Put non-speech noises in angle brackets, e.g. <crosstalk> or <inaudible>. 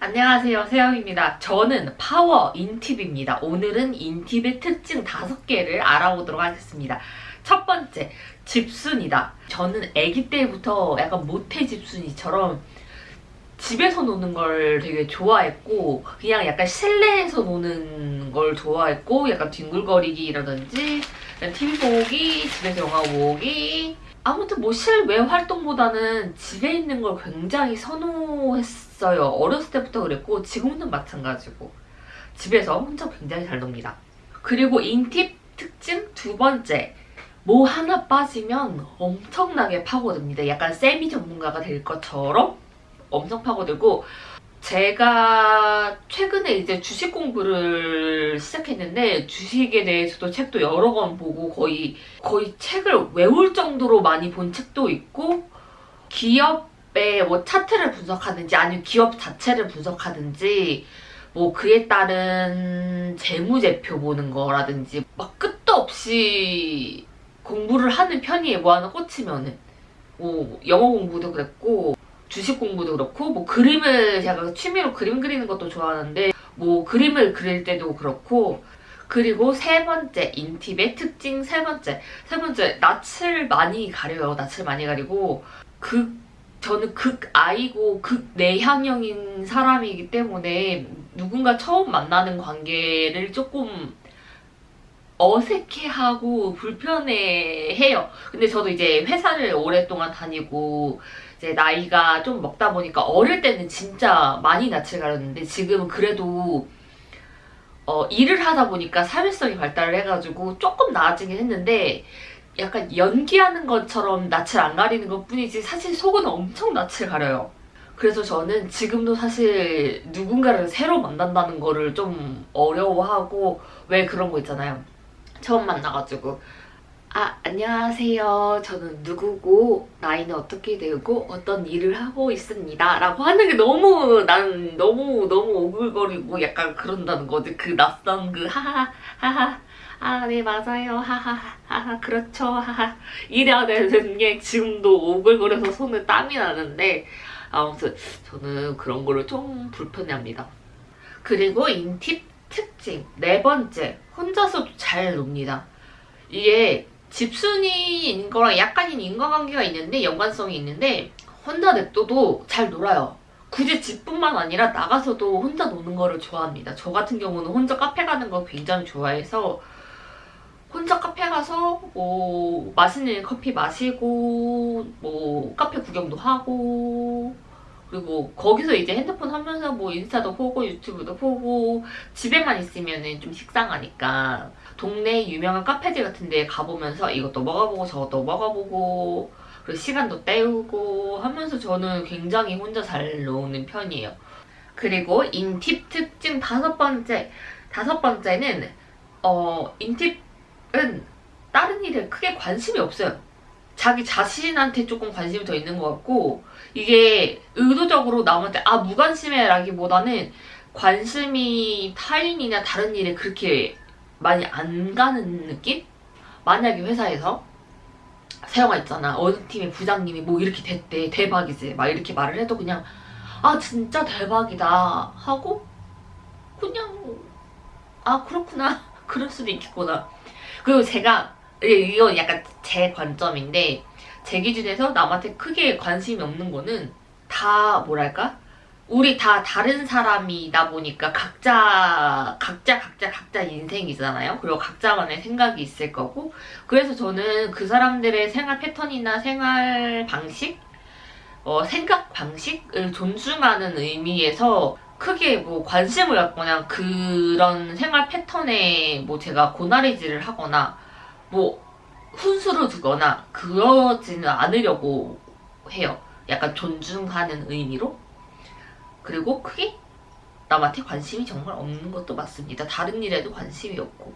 안녕하세요 세영입니다. 저는 파워 INTP입니다. 오늘은 INTP의 특징 5개를 알아보도록 하겠습니다. 첫 번째, 집순이다. 저는 아기 때부터 약간 모태 집순이처럼 집에서 노는 걸 되게 좋아했고 그냥 약간 실내에서 노는 걸 좋아했고 약간 뒹굴거리기라든지 TV 보기, 집에서 영화 보기 아무튼 뭐 실외 활동보다는 집에 있는 걸 굉장히 선호했어요. 어렸을 때부터 그랬고 지금도 마찬가지고 집에서 혼자 굉장히 잘 놉니다. 그리고 인팁 특징 두 번째 뭐 하나 빠지면 엄청나게 파고듭니다. 약간 세미 전문가가 될 것처럼 엄청 파고들고 제가 최근에 이제 주식 공부를 시작했는데 주식에 대해서도 책도 여러 권 보고 거의 거의 책을 외울 정도로 많이 본 책도 있고 기업 의 뭐 차트를 분석하든지 아니면 기업 자체를 분석하든지 뭐 그에 따른 재무제표 보는 거라든지 막 끝도 없이 공부를 하는 편이에요. 뭐 하나 꽂히면은. 뭐 영어 공부도 그랬고 주식 공부도 그렇고 뭐 그림을 제가 취미로 그림 그리는 것도 좋아하는데 뭐 그림을 그릴 때도 그렇고 그리고 세 번째 인팁의 특징 세 번째. 세 번째 낯을 많이 가려요. 낯을 많이 가리고 극 저는 극아이고 극내향형인 사람이기 때문에 누군가 처음 만나는 관계를 조금 어색해하고 불편해해요. 근데 저도 이제 회사를 오랫동안 다니고 이제 나이가 좀 먹다 보니까 어릴 때는 진짜 많이 낯을 가렸는데 지금은 그래도 어, 일을 하다 보니까 사회성이 발달을 해가지고 조금 나아지긴 했는데 약간 연기하는 것처럼 낯을 안 가리는 것 뿐이지 사실 속은 엄청 낯을 가려요. 그래서 저는 지금도 사실 누군가를 새로 만난다는 거를 좀 어려워하고 왜 그런 거 있잖아요. 처음 만나가지고 아 안녕하세요. 저는 누구고 나이는 어떻게 되고 어떤 일을 하고 있습니다. 라고 하는 게 너무 난 너무 너무 오글거리고 약간 그런다는 거지. 그 낯선 그 하하 하하. 아 네 맞아요. 하하 하하. 그렇죠. 하하. 이래야 되는 게 지금도 오글거려서 손에 땀이 나는데 아무튼 저는 그런 거를 좀 불편해합니다. 그리고 인팁 특징. 네 번째 혼자서도 잘 놉니다. 이게 집순이인 거랑 약간인 인과관계가 있는데 연관성이 있는데 혼자 냅둬도 잘 놀아요. 굳이 집뿐만 아니라 나가서도 혼자 노는 거를 좋아합니다. 저 같은 경우는 혼자 카페 가는 거 굉장히 좋아해서 혼자 카페 가서 뭐 맛있는 커피 마시고 뭐 카페 구경도 하고 그리고 거기서 이제 핸드폰 하면서 뭐 인스타도 보고 유튜브도 보고 집에만 있으면 좀 식상하니까 동네 유명한 카페들 같은 데 가보면서 이것도 먹어보고 저것도 먹어보고 그리고 시간도 때우고 하면서 저는 굉장히 혼자 잘 노는 편이에요. 그리고 인팁 특징 다섯 번째 다섯 번째는 어 인팁은 다른 일에 크게 관심이 없어요. 자기 자신한테 조금 관심이 더 있는 것 같고 이게 의도적으로 남한테 아 무관심해 라기보다는 관심이 타인이나 다른 일에 그렇게 많이 안 가는 느낌? 만약에 회사에서 세영아 있잖아. 어느 팀의 부장님이 뭐 이렇게 됐대. 대박이지. 막 이렇게 말을 해도 그냥 아 진짜 대박이다. 하고 그냥 아 그렇구나. <laughs> 그럴 수도 있겠구나. 그리고 제가 이건 약간 제 관점인데 제 기준에서 남한테 크게 관심이 없는 거는 다 뭐랄까 우리 다 다른 사람이다 보니까 각자 각자 각자 각자 인생이잖아요. 그리고 각자만의 생각이 있을 거고 그래서 저는 그 사람들의 생활 패턴이나 생활 방식 어, 생각 방식을 존중하는 의미에서 크게 뭐 관심을 갖거나 그런 생활 패턴에 뭐 제가 고나리질을 하거나 뭐 훈수를 두거나 그러지는 않으려고 해요. 약간 존중하는 의미로. 그리고 크게 남한테 관심이 정말 없는 것도 맞습니다. 다른 일에도 관심이 없고.